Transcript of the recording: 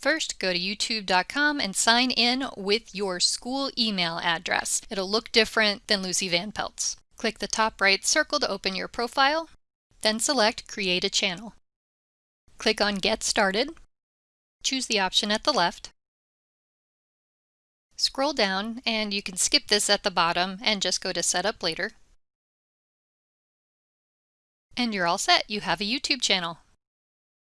First, go to youtube.com and sign in with your school email address. It'll look different than Lucy Van Pelt's. Click the top right circle to open your profile, then select Create a Channel. Click on Get Started. Choose the option at the left. Scroll down and you can skip this at the bottom and just go to Setup Later. And you're all set. You have a YouTube channel.